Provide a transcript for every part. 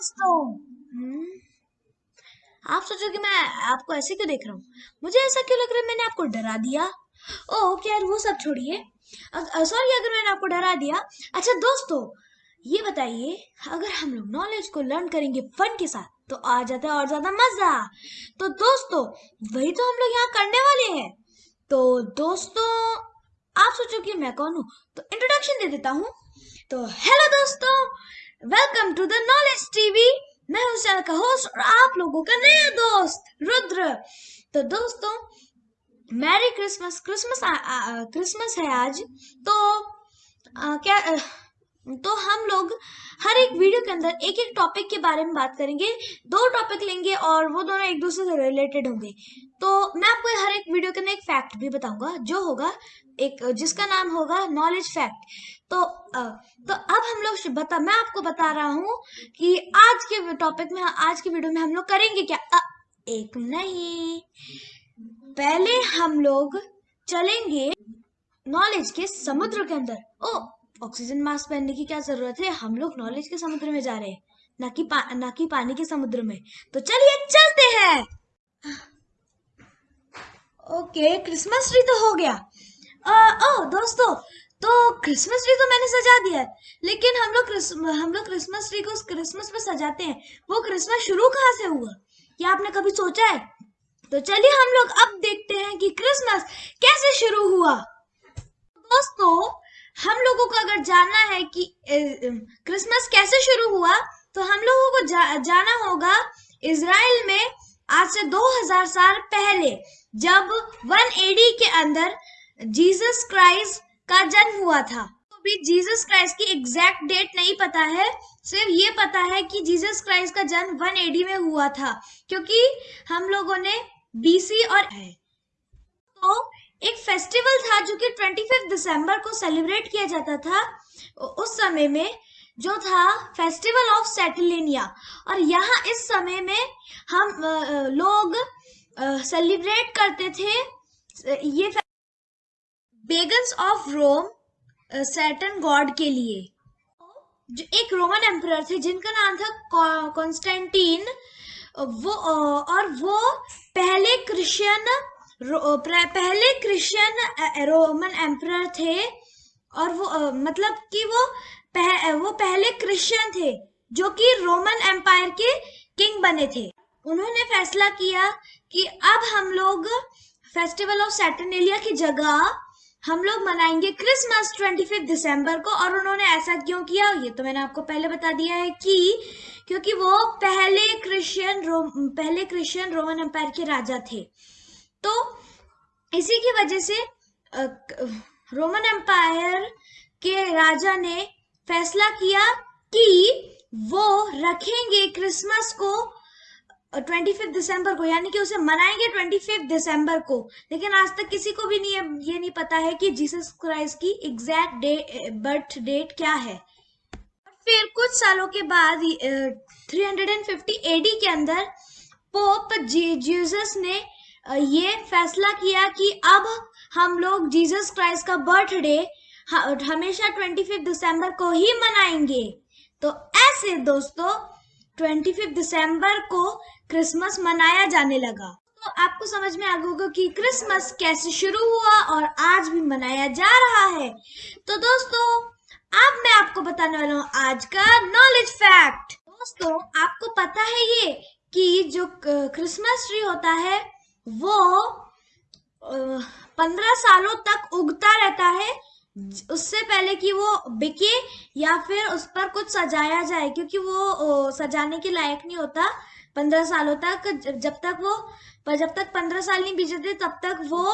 दोस्तों। हम्म, आप सोचो कि मैं आपको ऐसे क्यों देख रहा हूँ? मुझे ऐसा क्यों लग रहा है मैंने आपको डरा दिया? ओह यार वो सब छोड़िए। सॉरी अगर मैंने आपको डरा दिया। अच्छा दोस्तों ये बताइए अगर हम लोग नॉलेज को लर्न करेंगे फन के साथ तो आ जाता है और ज़्यादा मज़ा। तो दोस्तों वही तो हम लोग यहाँ करने वाले हैं। तो दोस्तों आप सोचो कि मैं कौन हूँ? तो इंट्रोडक्शन दे देता हूँ। तो हेलो दोस्तों। Welcome to the knowledge TV मैं हूँ चैनल का होस्ट और आप लोगों का नया दोस्त रुद्र। तो दोस्तों मैरी क्रिसमस क्रिसमस क्रिसमस है आज। तो आ, क्या आ, तो हम लोग हर एक वीडियो के अंदर एक एक टॉपिक के बारे में बात करेंगे। दो टॉपिक लेंगे और वो दोनों एक दूसरे से रिलेटेड होंगे। तो मैं आपको हर एक वीडियो के अंदर एक फैक्ट भी बताऊँगा जो होगा एक जिसका नाम होगा नॉलेज फैक्ट तो तो अब हम लोग बता मैं आपको बता रहा हूँ कि आज के टॉपिक में आज के वीडियो में हम लोग करेंगे क्या? आ, एक नहीं। पहले हम लोग चलेंगे नॉलेज के समुद्र के अंदर। ओ ऑक्सीजन मास्क पहनने की क्या ज़रूरत है? हम लोग नॉलेज के समुद्र में जा रहे हैं ना कि पा, ना कि पानी के समुद्र में। तो चलिए चलते हैं। ओके क्रिसमस ट्री तो हो गया। आ, ओ दोस्तों तो क्रिसमस ट्री तो मैंने सजा दिया है लेकिन हम लोग हम लोग क्रिसमस ट्री को क्रिसमस में सजाते हैं। वो क्रिसमस शुरू कहाँ से हुआ? क्या आपने कभी सोचा है? तो चलिए हम लोग अब देखते हैं कि क्रिसमस कैसे शुरू हुआ। दोस्तों हम लोगों को अगर जानना है कि क्रिसमस कैसे शुरू हुआ तो हम लोगों को जा, जाना होगा इसराइल में आज से 2000 साल पहले जब 1 एडी के अंदर जीसस क्राइस्ट का जन्म हुआ था। तो भी जीसस क्राइस्ट की एग्जैक्ट डेट नहीं पता है। सिर्फ़ ये पता है कि जीसस क्राइस्ट का जन्म वन एडी में हुआ था, क्योंकि हम लोगों ने बीसी और है तो एक फेस्टिवल था जो कि ट्वेंटी दिसंबर को सेलिब्रेट किया जाता था। उस समय में जो था फेस्टिवल ऑफ़ सेटिलेनिया और यहाँ इस समय में हम लोग सेलिब्रेट करते थे। ये pagans of Rome Saturn god के लिए। जो एक रोमन एम्पर थे जिनका नाम था कॉन्स्टेंटीन वो और वो पहले क्रिश्चियन पहले क्रिश्चियन रोमन एम्पर थे और वो मतलब कि वो पह, वो पहले क्रिश्चियन थे जो कि रोमन एम्पायर के किंग बने थे। उन्होंने फैसला किया कि अब हम लोग फेस्टिवल ऑफ़ सैटर्नेलिया की जगह हम लोग मनाएँगे क्रिसमस ट्वेंटी फिफ्थ दिसंबर को और उन्होंने ऐसा क्यों किया? ये तो मैंने आपको पहले बता दिया है कि क्योंकि वो पहले क्रिश्चियन पहले क्रिश्चियन रोमन एम्पायर के राजा थे। तो इसी की वजह से रोमन एम्पायर के राजा ने फैसला किया कि वो रखेंगे क्रिसमस को ट्वेंटी फिफ्थ दिसंबर को, यानी कि उसे मनाएँगे ट्वेंटी फिफ्थ दिसंबर को। लेकिन आज तक किसी को भी नहीं ये नहीं पता है कि जीसस क्राइस्ट की एग्जैक्ट डे बर्थ डेट क्या है। फिर कुछ सालों के बाद three hundred and fifty AD के अंदर पोप जीसस ने ये फैसला किया कि अब हम लोग जीसस क्राइस्ट का बर्थडे हमेशा ट्वेंटी फिफ्थ दिसंबर को ही मनाएँगे। तो ऐसे दोस्तों ट्वेंटी फिफ्थ दिसंबर को क्रिसमस मनाया जाने लगा। तो आपको समझ में आ गया कि क्रिसमस कैसे शुरू हुआ और आज भी मनाया जा रहा है। तो दोस्तों, अब मैं आपको बताने वाला हूँ आज का नॉलेज फैक्ट दोस्तों, आपको पता है ये कि जो क्रिसमस ट्री होता है, वो पंद्रह सालों तक उगता रहता है उससे पहले कि वो बिके या फिर उस पर कुछ सजाया जाए क्योंकि वो सजाने के लायक नहीं होता पंद्रह सालों तक। जब तक वो पर जब तक पंद्रह साल नहीं बीते तब तक वो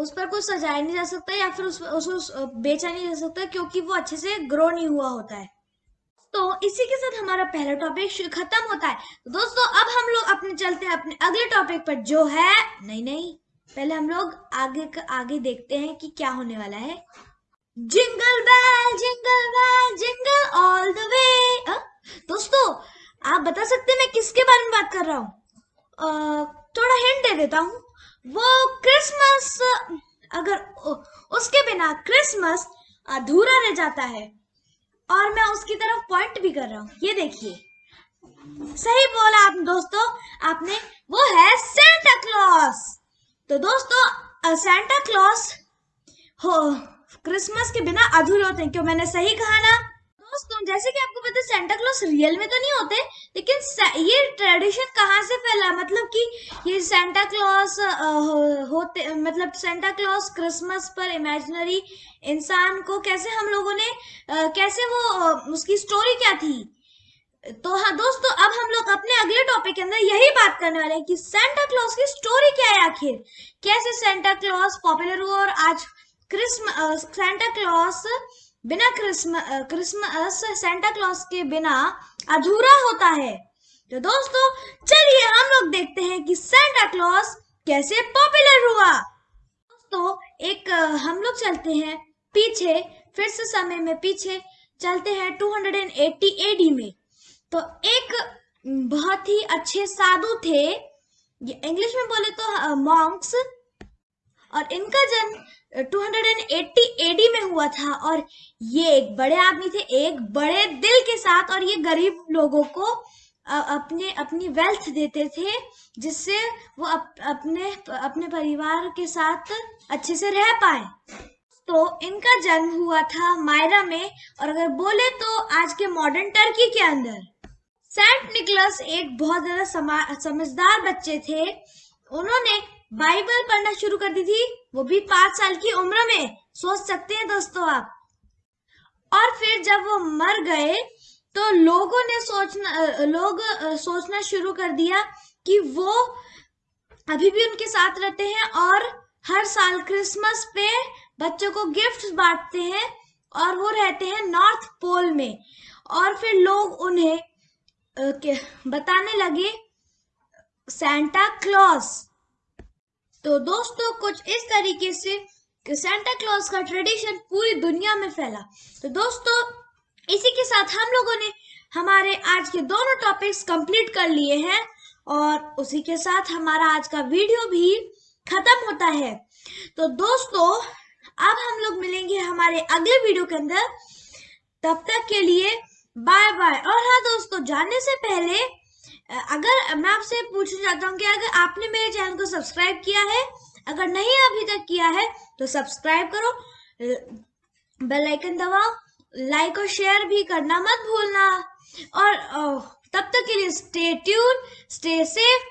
उस पर कुछ सजाया नहीं जा सकता या फिर उस, उस, बेचा नहीं जा सकता क्योंकि वो अच्छे से ग्रो नहीं हुआ होता है। तो इसी के साथ हमारा पहला टॉपिक खत्म होता है। तो दोस्तों अब हम लोग अपने चलते हैं अपने अगले टॉपिक पर जो है नहीं नहीं पहले हम लोग आगे आगे देखते हैं कि क्या होने वाला है। जिंगल बैल जिंगल बैल, जिंगल ऑल द वे दोस्तों, आप बता सकते हैं मैं किसके बारे में बात कर रहा हूँ? थोड़ा हिंट दे देता हूँ। वो क्रिसमस अगर उसके बिना क्रिसमस अधूरा रह जाता है। और मैं उसकी तरफ़ पॉइंट भी कर रहा हूँ। ये देखिए। सही बोला आप दोस्तों, आपने दोस्तों सेंटा क्लॉस हो क्रिसमस के बिना अधूरे होते हैं। क्यों? मैंने सही कहा ना? दोस्तों, जैसे कि आपको पता है सेंटा क्लॉस रियल में तो नहीं होते, लेकिन ये ट्रेडिशन कहाँ से फैला? मतलब कि ये सेंटा क्लॉस होते मतलब सेंटा क्लॉस क्रिसमस पर इमेजिनरी इंसान को कैसे हम लोगों ने कैसे वो, उसकी स्टोरी क्या थी? तो हाँ दोस्तों, अब हम लोग अपने अगले टॉपिक के अंदर यही बात करने वाले हैं कि सेंटा क्लॉस की स्टोरी क्या है आखिर? कैसे सेंटा क्लॉस पॉपुलर हुआ और आज क्रिसमस सेंटा क्लॉस बिना क्रिसमस क्रिसमस सेंटा क्लॉस के बिना अधूरा होता है। तो दोस्तों, चलिए हम लोग देखते हैं कि सेंटा क्लॉस कैसे पॉपुलर हुआ। दोस्तों, एक हम लोग चलते हैं पीछे, फिर से समय में पीछे, चलते हैं 280 एडी में। तो एक बहुत ही अच्छे साधु थे। इंग्लिश में बोले तो मॉन्क्स और इनका जन्म 280 एडी में हुआ था। और ये एक बड़े आदमी थे एक बड़े दिल के साथ और ये गरीब लोगों को अपने अपनी वेल्थ देते थे जिससे वो अप, अपने अपने परिवार के साथ अच्छे से रह पाए। तो इनका जन्म हुआ था मायरा में। और अगर बोले तो आज के मॉडर्न टर्की के अंदर। सेंट निकलस एक बहुत ज़्यादा समझदार बच्चे थे। उन्होंने बाइबल पढ़ना शुरू कर दी थी। वो भी पाँच साल की उम्र में। सोच सकते हैं दोस्तों आप। और फिर जब वो मर गए तो लोगों ने सोचना लोग सोचना शुरू कर दिया कि वो अभी भी उनके साथ रहते हैं और हर साल क्रिसमस पे बच्चों को गिफ्ट बांटते हैं और वो रहते हैं नॉर्थ पोल में। और फिर लोग उन्हें बताने लगे सेंटा क्लॉस तो दोस्तों, कुछ इस तरीके से सेंटा क्लॉस का ट्रेडिशन पूरी दुनिया में फैला। तो दोस्तों, इसी के साथ हम लोगों ने हमारे आज के दोनों टॉपिक्स कंप्लीट कर लिए हैं और उसी के साथ हमारा आज का वीडियो भी खत्म होता है। तो दोस्तों, अब हम लोग मिलेंगे हमारे अगले वीडियो के अंदर। तब तक के लिए बाय बाय। और हाँ दोस्तों जाने से पहले अगर मैं आपसे पूछना चाहता हूँ कि अगर आपने मेरे चैनल को सब्सक्राइब किया है, अगर नहीं अभी तक किया है तो सब्सक्राइब करो बेल आइकन दबाओ, लाइक और शेयर भी करना मत भूलना। और तब तक के लिए स्टे ट्यून स्टे सेफ़